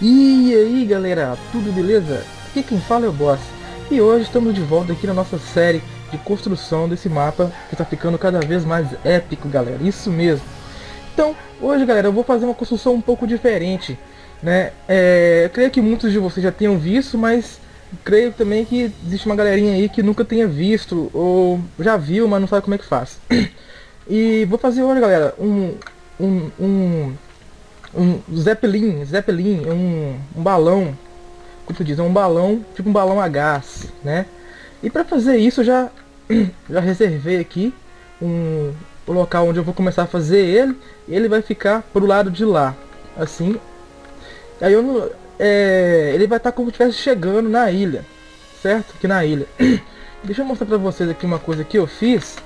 E aí galera, tudo beleza? Aqui quem fala é o Boss E hoje estamos de volta aqui na nossa série de construção desse mapa Que está ficando cada vez mais épico galera, isso mesmo Então, hoje galera, eu vou fazer uma construção um pouco diferente né? É, eu creio que muitos de vocês já tenham visto, mas creio também que existe uma galerinha aí que nunca tenha visto Ou já viu, mas não sabe como é que faz E vou fazer hoje galera, um, um, um um Zeppelin, Zeppelin é um, um balão, como tu diz, é um balão, tipo um balão a gás, né? E para fazer isso eu já, já reservei aqui um, o local onde eu vou começar a fazer ele, ele vai ficar pro lado de lá, assim. Aí eu não, é, ele vai estar tá como se estivesse chegando na ilha, certo? Aqui na ilha. Deixa eu mostrar pra vocês aqui uma coisa que eu fiz.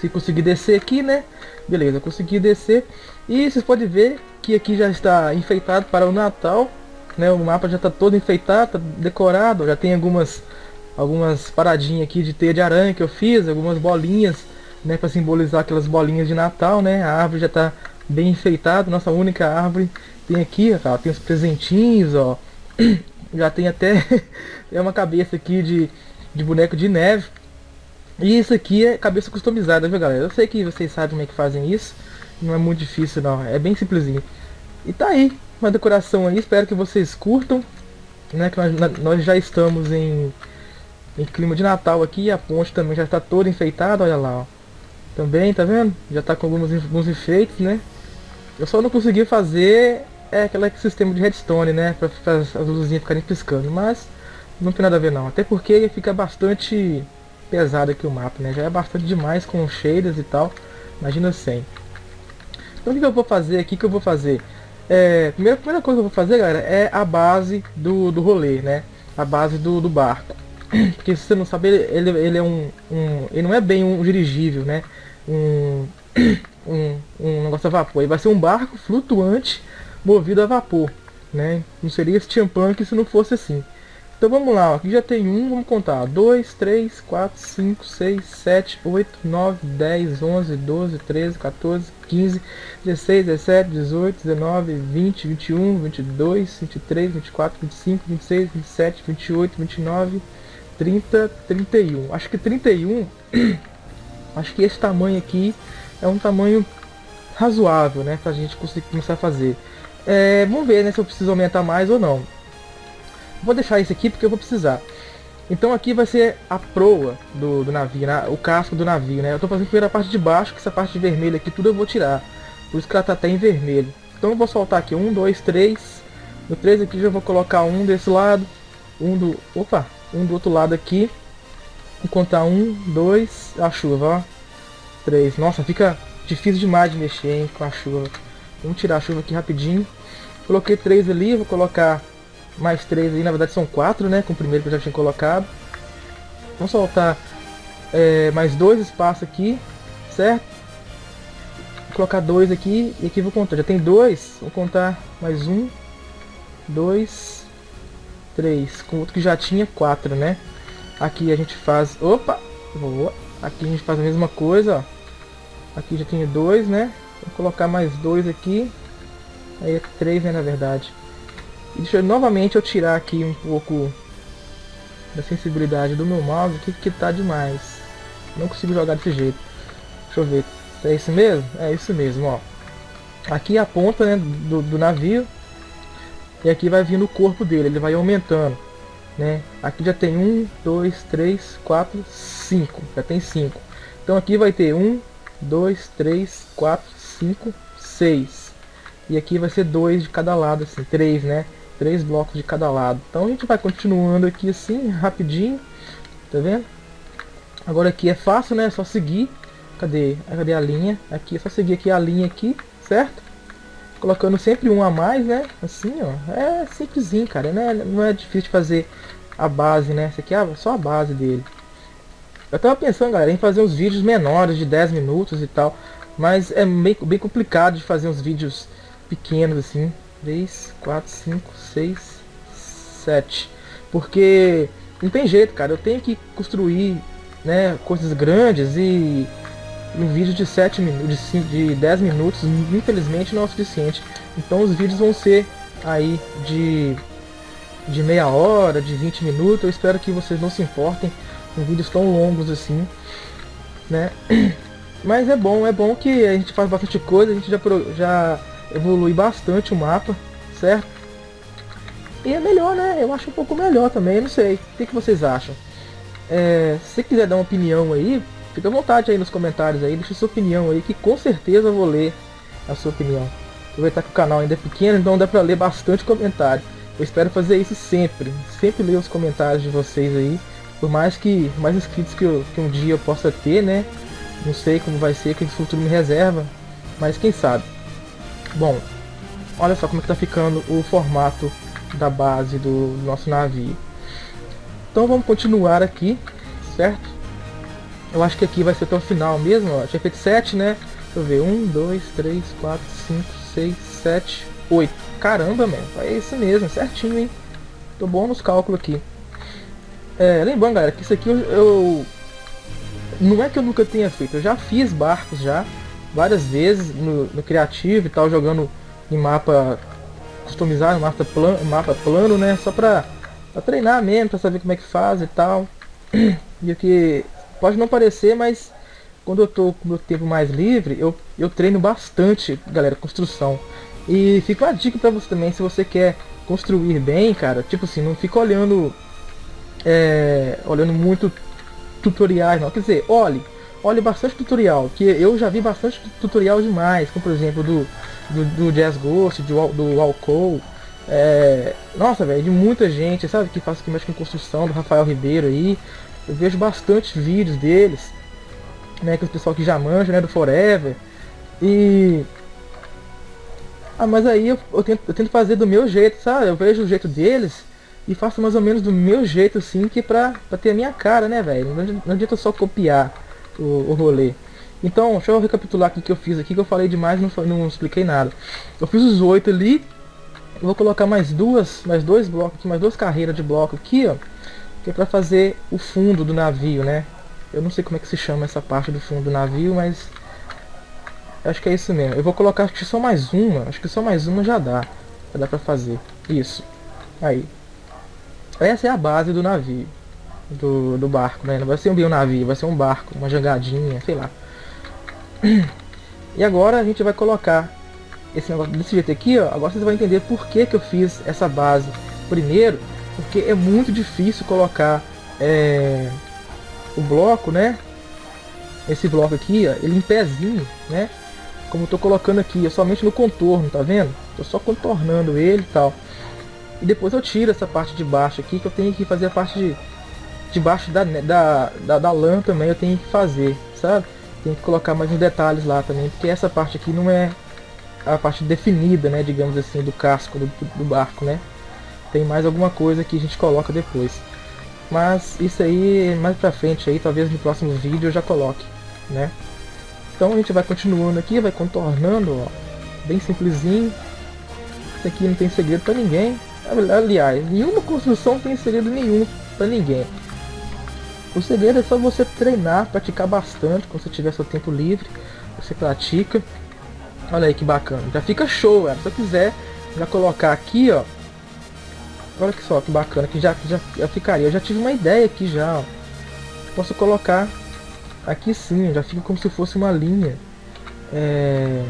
Se conseguir descer aqui, né? Beleza, consegui descer. E vocês podem ver que aqui já está enfeitado para o Natal. Né? O mapa já está todo enfeitado, tá decorado. Já tem algumas, algumas paradinhas aqui de teia de aranha que eu fiz. Algumas bolinhas né, para simbolizar aquelas bolinhas de Natal. Né? A árvore já está bem enfeitada. Nossa única árvore tem aqui, ó, tem os presentinhos. ó Já tem até é uma cabeça aqui de, de boneco de neve. E isso aqui é cabeça customizada, viu galera? Eu sei que vocês sabem como é que fazem isso. Não é muito difícil não, é bem simplesinho. E tá aí, uma decoração aí, espero que vocês curtam. Né, que nós, nós já estamos em, em clima de Natal aqui, a ponte também já está toda enfeitada, olha lá, ó. Também, tá vendo? Já está com alguns, alguns efeitos, né? Eu só não consegui fazer é aquele sistema de redstone, né? Para as luzinhas ficarem piscando, mas não tem nada a ver não. Até porque fica bastante pesado aqui o mapa, né? Já é bastante demais com shaders e tal. Imagina sem. Então o que eu vou fazer aqui, que eu vou fazer? É, primeira, primeira coisa que eu vou fazer, galera, é a base do, do rolê, né? A base do, do barco. Porque se você não sabe, ele, ele é um, um, Ele não é bem um dirigível, né? Um, um, um negócio a vapor. Ele vai ser um barco flutuante movido a vapor, né? Não seria steampunk se não fosse assim. Então vamos lá, ó. aqui já tem um, vamos contar, 2, 3, 4, 5, 6, 7, 8, 9, 10, 11, 12, 13, 14, 15, 16, 17, 18, 19, 20, 21, 22, 23, 24, 25, 26, 27, 28, 29, 30, 31. Acho que 31, acho que esse tamanho aqui é um tamanho razoável, né, pra gente conseguir começar a fazer. É, vamos ver, né, se eu preciso aumentar mais ou não. Vou deixar esse aqui porque eu vou precisar. Então aqui vai ser a proa do, do navio, né? o casco do navio, né? Eu estou fazendo primeiro a parte de baixo, que essa parte vermelha aqui tudo eu vou tirar. Por isso que ela está até em vermelho. Então eu vou soltar aqui um, dois, três. No três aqui já vou colocar um desse lado, um do, opa, um do outro lado aqui. Vou contar um, dois, a chuva, ó. Três. Nossa, fica difícil demais de mexer hein, com a chuva. Vamos tirar a chuva aqui rapidinho. Coloquei três ali, vou colocar mais três aí, na verdade são quatro, né? Com o primeiro que eu já tinha colocado. Vamos soltar é, mais dois espaços aqui, certo? Vou colocar dois aqui e aqui vou contar. Já tem dois, vou contar mais um, dois, três. Com outro que já tinha quatro, né? Aqui a gente faz... Opa! Boa! Aqui a gente faz a mesma coisa, ó. Aqui já tinha dois, né? Vou colocar mais dois aqui. Aí é três, né, na verdade. E deixa eu, novamente eu tirar aqui um pouco da sensibilidade do meu mouse, que, que tá demais. Não consigo jogar desse jeito. Deixa eu ver. É isso mesmo? É isso mesmo, ó. Aqui é a ponta né, do, do navio. E aqui vai vindo o corpo dele, ele vai aumentando. Né? Aqui já tem um, dois, três, quatro, cinco. Já tem cinco. Então aqui vai ter um, dois, três, quatro, cinco, seis. E aqui vai ser dois de cada lado, assim, três, né? Três blocos de cada lado. Então a gente vai continuando aqui assim, rapidinho, tá vendo? Agora aqui é fácil, né? É só seguir. Cadê? Cadê a linha? Aqui é só seguir aqui a linha aqui, certo? Colocando sempre um a mais, né? Assim, ó. É simplesinho, cara. Né? Não é difícil de fazer a base, né? Essa aqui é só a base dele. Eu tava pensando, galera, em fazer uns vídeos menores de 10 minutos e tal. Mas é bem, bem complicado de fazer uns vídeos pequenos assim. 3, 4, 5, 6, 7. Porque não tem jeito, cara. Eu tenho que construir né, coisas grandes e um vídeo de 7 minutos, de, 5, de 10 minutos, infelizmente não é o suficiente. Então os vídeos vão ser aí de, de meia hora, de 20 minutos. Eu espero que vocês não se importem com vídeos tão longos assim, né? Mas é bom, é bom que a gente faz bastante coisa, a gente já, já evolui bastante o mapa, certo? E é melhor, né? Eu acho um pouco melhor também, não sei. O que, que vocês acham? É, se quiser dar uma opinião aí, fica à vontade aí nos comentários aí, deixa sua opinião aí, que com certeza eu vou ler a sua opinião. Aproveitar que o canal ainda é pequeno, então dá pra ler bastante comentário. Eu espero fazer isso sempre, sempre ler os comentários de vocês aí, por mais que mais inscritos que, eu, que um dia eu possa ter, né? Não sei como vai ser, que o futuro me reserva, mas quem sabe. Bom, olha só como é que tá ficando o formato da base do nosso navio. Então vamos continuar aqui, certo? Eu acho que aqui vai ser até o final mesmo, ó. Tinha feito 7, né? Deixa eu ver, 1, 2, 3, 4, 5, 6, 7, 8. Caramba, mano, é isso mesmo, certinho, hein? Tô bom nos cálculos aqui. É, lembrando, galera, que isso aqui eu, eu, Não é que eu nunca tenha feito, eu já fiz barcos já, várias vezes no, no criativo e tal, jogando em mapa customizado, mapa plano, mapa plano né? Só pra, pra treinar mesmo, pra saber como é que faz e tal. E o que pode não parecer, mas quando eu tô com meu tempo mais livre, eu, eu treino bastante, galera, construção. E fica uma dica pra você também, se você quer construir bem, cara, tipo assim, não fica olhando é, olhando muito tutoriais, não. Quer dizer, olhe, olhe bastante tutorial, que eu já vi bastante tutorial demais, como por exemplo do, do, do Jazz Ghost, do, do Alcou, é, nossa, velho, de muita gente, sabe, que faz que mexe com construção, do Rafael Ribeiro aí, eu vejo bastante vídeos deles, né, que o pessoal que já manja, né, do Forever, e... Ah, mas aí eu, eu, tento, eu tento fazer do meu jeito, sabe, eu vejo o jeito deles, e faço mais ou menos do meu jeito, assim, que pra, pra ter a minha cara, né, velho, não, não adianta só copiar o, o rolê. Então, deixa eu recapitular aqui que eu fiz aqui, que eu falei demais não, não expliquei nada. Eu fiz os oito ali, vou colocar mais duas, mais dois blocos aqui, mais duas carreiras de bloco aqui, ó. Que é pra fazer o fundo do navio, né? Eu não sei como é que se chama essa parte do fundo do navio, mas... Acho que é isso mesmo. Eu vou colocar acho que só mais uma, acho que só mais uma já dá. Já dá pra fazer. Isso. Aí. Essa é a base do navio. Do, do barco, né? Não vai ser um navio, vai ser um barco, uma jangadinha, sei lá. E agora a gente vai colocar esse negócio desse jeito aqui, ó. Agora vocês vão entender por que, que eu fiz essa base. Primeiro, porque é muito difícil colocar é, o bloco, né? Esse bloco aqui, ó, ele em pezinho, né? Como eu tô colocando aqui, é somente no contorno, tá vendo? Tô só contornando ele e tal. E depois eu tiro essa parte de baixo aqui, que eu tenho que fazer a parte de, de baixo da, da, da, da lã também, eu tenho que fazer, sabe? tem que colocar mais uns detalhes lá também, porque essa parte aqui não é a parte definida, né, digamos assim, do casco do, do barco, né? Tem mais alguma coisa que a gente coloca depois. Mas isso aí, mais pra frente aí, talvez no próximo vídeo eu já coloque, né? Então a gente vai continuando aqui, vai contornando, ó, bem simplesinho. Isso aqui não tem segredo pra ninguém. Aliás, nenhuma construção tem segredo nenhum pra ninguém. O segredo é só você treinar, praticar bastante quando você tiver seu tempo livre. Você pratica. Olha aí que bacana. Já fica show, cara. Se eu quiser já colocar aqui, ó. Olha que só que bacana, que já, já, já ficaria. Eu já tive uma ideia aqui já, ó. Posso colocar aqui sim, já fica como se fosse uma linha. É...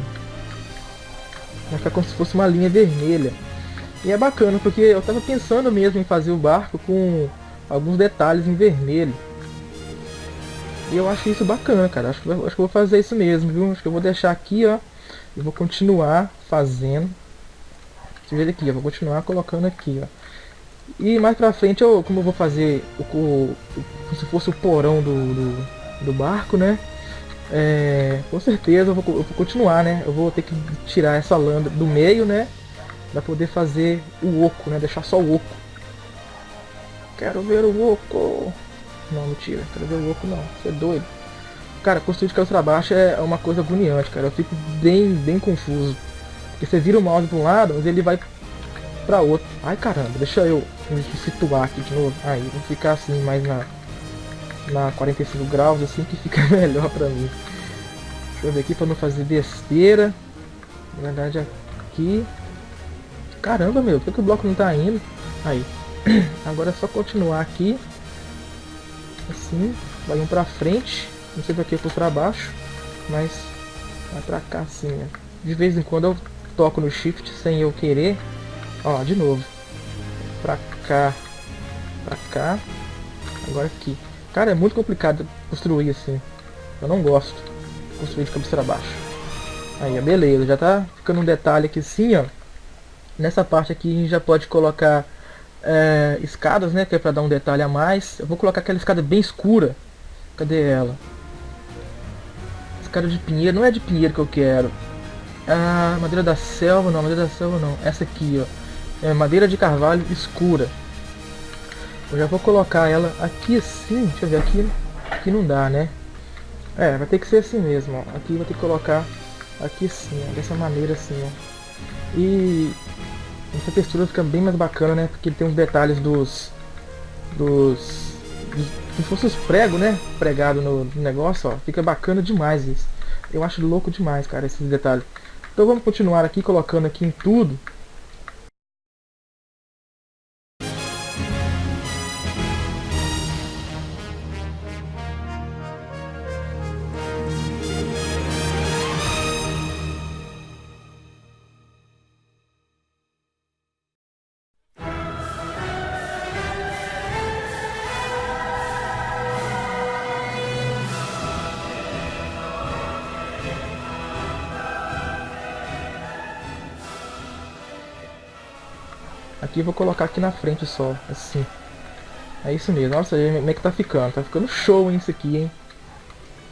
Vai ficar como se fosse uma linha vermelha. E é bacana, porque eu tava pensando mesmo em fazer o barco com alguns detalhes em vermelho. E eu acho isso bacana, cara. Acho acho que eu vou fazer isso mesmo, viu? Acho que eu vou deixar aqui, ó. E vou continuar fazendo. Eu ver aqui, eu vou continuar colocando aqui, ó. E mais pra frente, eu, como eu vou fazer o, o, como se fosse o porão do, do, do barco, né? É, com certeza eu vou, eu vou, continuar, né? Eu vou ter que tirar essa lã do meio, né? Pra poder fazer o oco, né? Deixar só o oco. Quero ver o oco. Não, mentira. Ver o oco não. Você é doido. Cara, construir de cabeça pra baixo é uma coisa agoniante, cara. Eu fico bem, bem confuso. Porque você vira o mouse pra um lado, mas ele vai pra outro. Ai, caramba. Deixa eu me situar aqui de novo. Aí, vou ficar assim, mais na, na 45 graus, assim, que fica melhor pra mim. Deixa eu ver aqui pra não fazer besteira. Na verdade, aqui. Caramba, meu, por que, que o bloco não tá indo? Aí. Agora é só continuar aqui. Assim. Vai um pra frente. Não sei pra que eu pra baixo. Mas vai pra cá assim, né? De vez em quando eu toco no shift sem eu querer. Ó, de novo. Pra cá. Pra cá. Agora aqui. Cara, é muito complicado construir assim. Eu não gosto construir de cabeça para baixo. Aí, beleza. Já tá ficando um detalhe aqui assim, ó. Nessa parte aqui a gente já pode colocar é, escadas, né? Que é pra dar um detalhe a mais. Eu vou colocar aquela escada bem escura. Cadê ela? Escada de pinheiro. Não é de pinheiro que eu quero. Ah, madeira da selva, não. Madeira da selva não. Essa aqui, ó. É madeira de carvalho escura. Eu já vou colocar ela aqui assim, deixa eu ver aqui, aqui não dá, né? É, vai ter que ser assim mesmo, ó. Aqui vai ter que colocar aqui assim, ó, dessa maneira assim, ó. E essa textura fica bem mais bacana, né? Porque ele tem uns detalhes dos... dos... se fosse os pregos, né? Pregado no negócio, ó. Fica bacana demais isso. Eu acho louco demais, cara, esses detalhes. Então vamos continuar aqui, colocando aqui em tudo. Aqui vou colocar aqui na frente só, assim. É isso mesmo. Nossa, como é que tá ficando? Tá ficando show, hein, isso aqui, hein?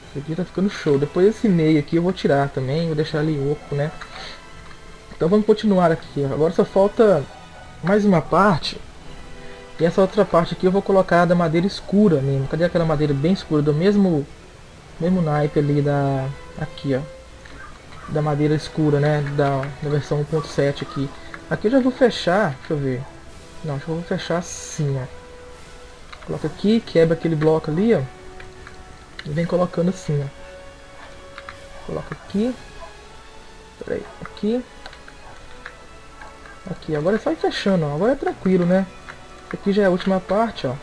Isso aqui tá ficando show. Depois esse meio aqui eu vou tirar também, vou deixar ali oco, né? Então vamos continuar aqui. Agora só falta mais uma parte. E essa outra parte aqui eu vou colocar da madeira escura mesmo. Cadê aquela madeira bem escura? Do mesmo, mesmo naipe ali da... Aqui, ó. Da madeira escura, né? Da, da versão 1.7 aqui. Aqui eu já vou fechar, deixa eu ver. Não, eu vou fechar assim, ó. Coloca aqui, quebra aquele bloco ali, ó. E vem colocando assim, ó. Coloca aqui. Aqui. Aqui, agora é só ir fechando, ó. Agora é tranquilo, né? Aqui já é a última parte, ó.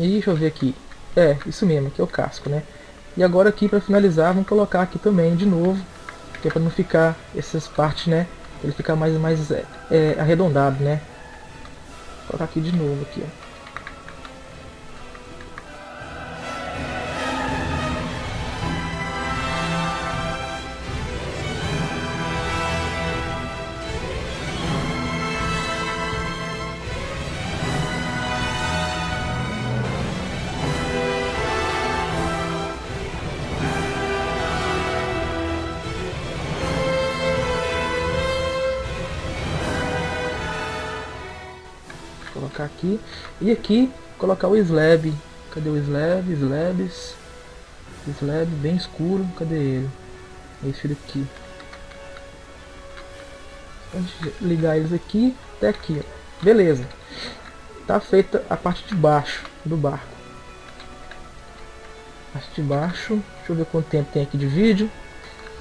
E deixa eu ver aqui. É, isso mesmo, aqui é o casco, né? E agora aqui para finalizar, vamos colocar aqui também de novo, que é para não ficar essas partes, né? Ele ficar mais mais é, é, arredondado, né? Vou colocar aqui de novo aqui, ó. Colocar aqui. E aqui, colocar o slab. Cadê o slab? Slabs. Slab bem escuro. Cadê ele? Esse daqui. Vamos ligar eles aqui até aqui. Ó. Beleza. Tá feita a parte de baixo do barco. Parte de baixo. Deixa eu ver quanto tempo tem aqui de vídeo.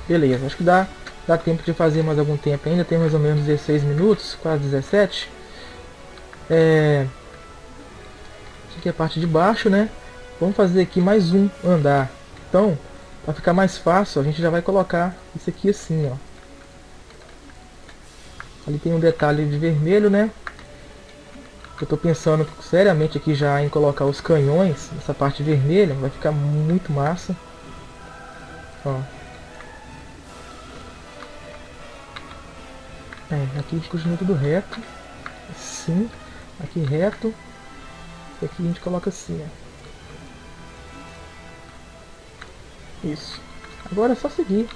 Beleza, acho que dá, dá tempo de fazer mais algum tempo ainda. Tem mais ou menos 16 minutos, quase 17. É... Aqui é a parte de baixo, né? Vamos fazer aqui mais um andar. Então, para ficar mais fácil, a gente já vai colocar isso aqui assim, ó. Ali tem um detalhe de vermelho, né? Eu estou pensando seriamente aqui já em colocar os canhões nessa parte vermelha. Vai ficar muito massa. Ó. É, aqui continua tudo reto. Assim aqui reto. E aqui a gente coloca assim, ó. Isso. Agora é só seguir.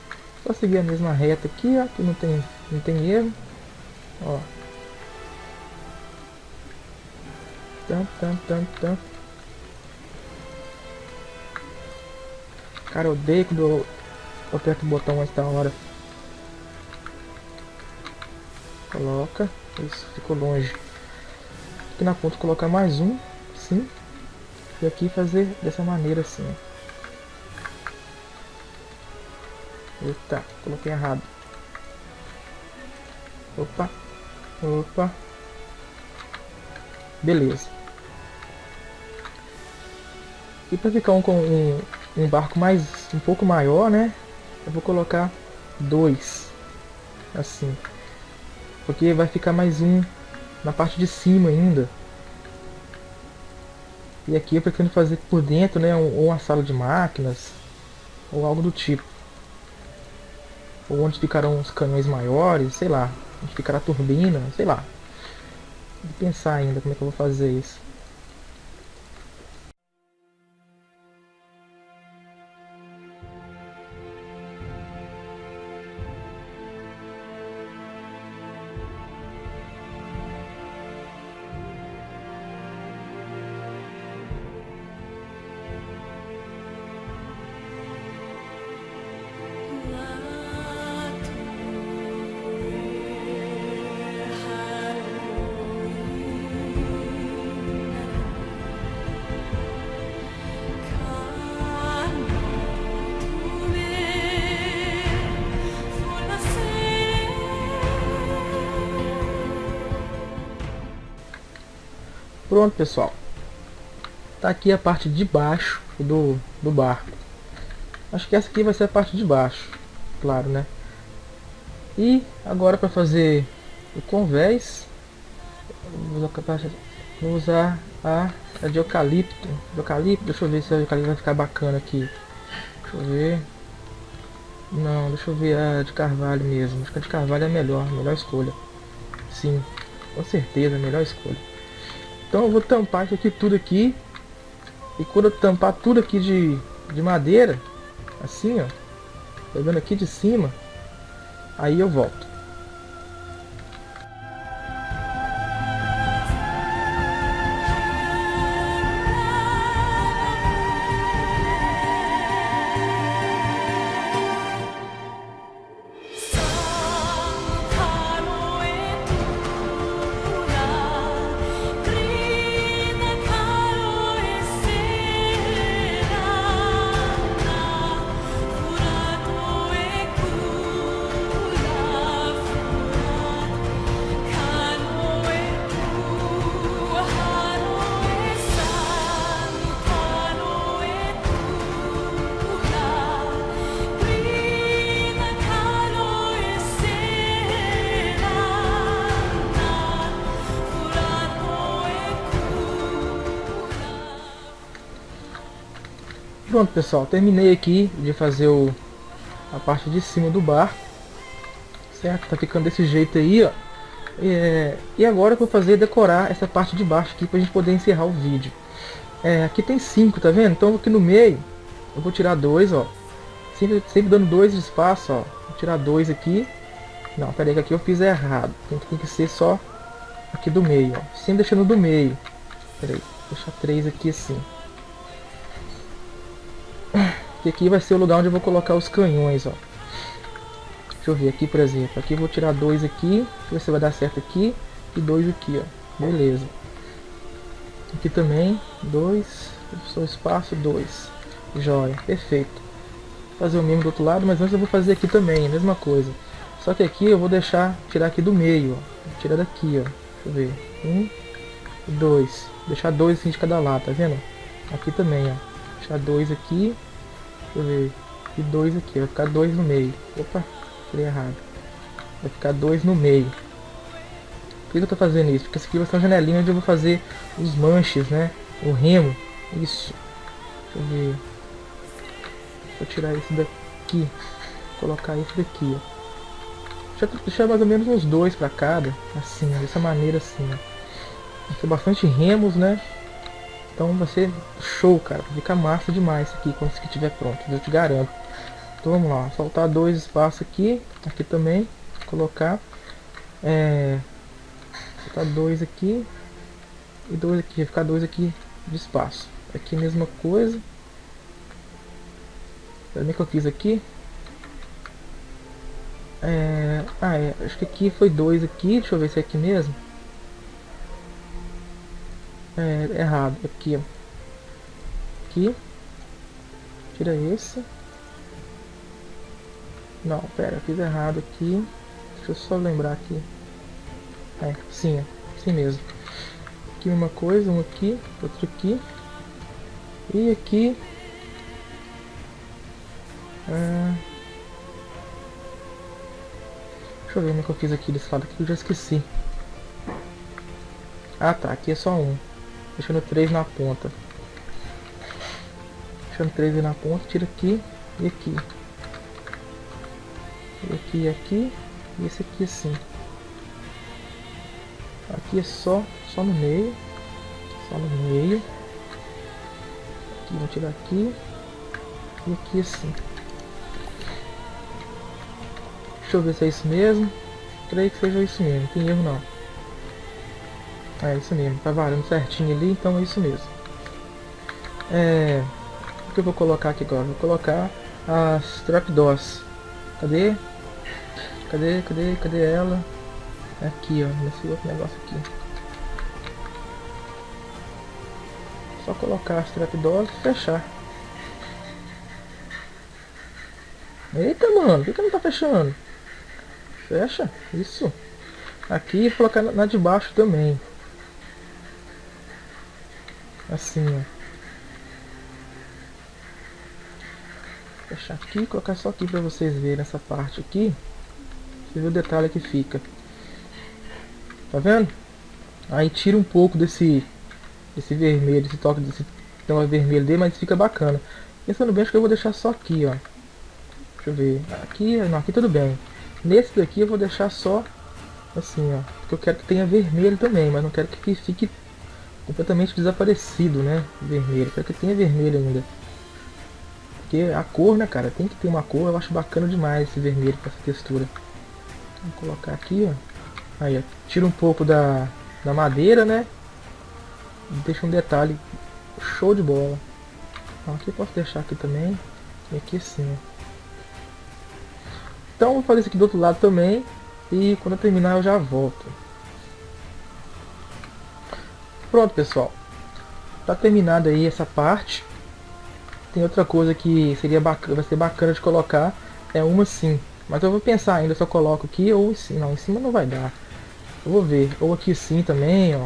Só seguir a mesma reta aqui, ó. Que não tem, não tem erro. Ó. Tam, tam, tam, tam. Cara, eu odeio quando eu aperta o botão antes da hora. Coloca. Isso, ficou longe. Aqui na ponta colocar mais um, sim. E aqui fazer dessa maneira assim. Eita, coloquei errado. Opa. Opa. Beleza. E para ficar um, com um, um barco mais um pouco maior, né? Eu vou colocar dois. Assim. Porque vai ficar mais um na parte de cima ainda. E aqui eu pretendo fazer por dentro, né? Ou uma sala de máquinas. Ou algo do tipo. Ou onde ficarão os canhões maiores, sei lá. Onde ficará a turbina, sei lá. Vou pensar ainda como é que eu vou fazer isso. Pronto, pessoal. Tá aqui a parte de baixo do, do barco. Acho que essa aqui vai ser a parte de baixo, claro, né? E agora para fazer o convés, vou usar a, a de eucalipto. De eucalipto, deixa eu ver se a eucalipto vai ficar bacana aqui. Deixa eu ver. Não, deixa eu ver a de carvalho mesmo. Acho que a de carvalho é a melhor, melhor escolha. Sim, com certeza, a melhor escolha. Então eu vou tampar isso aqui tudo aqui. E quando eu tampar tudo aqui de, de madeira, assim ó, pegando aqui de cima, aí eu volto. Pronto pessoal, terminei aqui de fazer o, a parte de cima do barco. Certo? Tá ficando desse jeito aí, ó. É, e agora eu vou fazer decorar essa parte de baixo aqui pra gente poder encerrar o vídeo. É, aqui tem cinco, tá vendo? Então aqui no meio eu vou tirar dois, ó. Sempre, sempre dando dois de espaço, ó. Vou tirar dois aqui. Não, peraí que aqui eu fiz errado. Tem, tem que ser só aqui do meio, ó. Sempre deixando do meio. Peraí, deixar três aqui assim. Que aqui vai ser o lugar onde eu vou colocar os canhões, ó. Deixa eu ver aqui, por exemplo. Aqui eu vou tirar dois aqui. Ver se vai dar certo aqui. E dois aqui, ó. Beleza. Aqui também, dois. Só espaço, dois. Joia, perfeito. Vou fazer o mesmo do outro lado, mas antes eu vou fazer aqui também, mesma coisa. Só que aqui eu vou deixar, tirar aqui do meio, ó. Tirar daqui, ó. Deixa eu ver. Um, dois. Deixar dois assim de cada lado, tá vendo? Aqui também, ó. Deixar dois aqui Deixa eu ver. E dois aqui, vai ficar dois no meio. Opa, falei errado. Vai ficar dois no meio. Por que eu tô fazendo isso? Porque essa aqui vai ser uma janelinha onde eu vou fazer os manches, né? O remo. Isso. Deixa eu ver. Eu tirar esse daqui. Colocar esse daqui, ó. Deixa, deixar mais ou menos uns dois para cada. Assim, dessa maneira assim, ó. Vai ter bastante remos, né? Então vai ser show, cara. Fica massa demais aqui quando isso aqui estiver pronto, eu te garanto. Então vamos lá, soltar dois espaços aqui, aqui também, colocar, é, soltar dois aqui e dois aqui, vai ficar dois aqui de espaço. Aqui mesma coisa. Também que eu fiz aqui, É... Ah, é. Acho que aqui foi dois aqui. Deixa eu ver se é aqui mesmo. É, errado. Aqui, ó. Aqui. Tira esse. Não, pera, fiz errado aqui. Deixa eu só lembrar aqui. É, sim, é. Assim mesmo. Aqui uma coisa, um aqui, outro aqui. E aqui... Ah, deixa eu ver como é que eu fiz aqui desse lado aqui, eu já esqueci. Ah tá, aqui é só um. Deixando três na ponta. Deixando três aí na ponta, tira aqui e aqui. E aqui e aqui. E esse aqui assim. Aqui é só, só no meio. Só no meio. Aqui, vou tirar aqui. E aqui assim. Deixa eu ver se é isso mesmo. Creio que seja isso mesmo, não tem erro não. É isso mesmo, tá varando certinho ali, então é isso mesmo. É... O que eu vou colocar aqui agora? Vou colocar as trapdoors. Cadê? Cadê, cadê, cadê ela? Aqui, ó, nesse outro negócio aqui. Só colocar as trapdoors e fechar. Eita, mano, por que não tá fechando? Fecha, isso. Aqui e colocar na de baixo também. Assim, ó. Fechar aqui, colocar só aqui para vocês verem essa parte aqui. Você vê o detalhe que fica. Tá vendo? Aí tira um pouco desse, desse vermelho, esse toque desse tema vermelho dele, mas fica bacana. Pensando bem, acho que eu vou deixar só aqui, ó. Deixa eu ver. Aqui, não, aqui tudo bem. Nesse daqui eu vou deixar só assim, ó. Porque eu quero que tenha vermelho também, mas não quero que fique completamente desaparecido, né? Vermelho. Quero que tenha vermelho ainda. Porque a cor, né, cara? Tem que ter uma cor. Eu acho bacana demais esse vermelho com essa textura. Vou colocar aqui, ó. Aí, ó, tira um pouco da, da madeira, né? Deixa um detalhe show de bola. Então, aqui eu posso deixar aqui também. E aqui sim, ó. Então vou fazer isso aqui do outro lado também. E quando eu terminar eu já volto. Pronto, pessoal. Tá terminada aí essa parte. Tem outra coisa que seria bacana, vai ser bacana de colocar. É uma sim. Mas eu vou pensar ainda se eu coloco aqui ou cima. Não, em cima não vai dar. Eu vou ver. Ou aqui sim também, ó.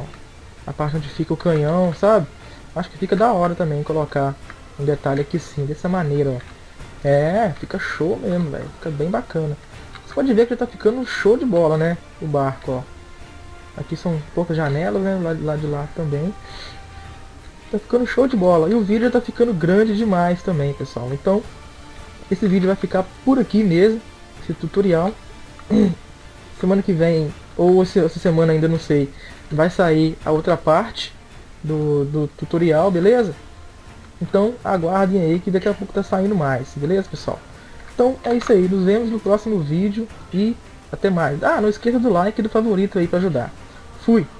A parte onde fica o canhão, sabe? Acho que fica da hora também colocar um detalhe aqui sim, dessa maneira, ó. É, fica show mesmo, velho. Fica bem bacana. Você pode ver que tá ficando show de bola, né? O barco, ó. Aqui são poucas janelas, né? Lá, lá de lá também. Tá ficando show de bola. E o vídeo tá ficando grande demais também, pessoal. Então, esse vídeo vai ficar por aqui mesmo. Esse tutorial. Semana que vem ou essa semana ainda não sei, vai sair a outra parte do, do tutorial, beleza? Então aguardem aí que daqui a pouco tá saindo mais, beleza pessoal? Então é isso aí, nos vemos no próximo vídeo e até mais. Ah, não esqueça do like e do favorito aí para ajudar. Fui!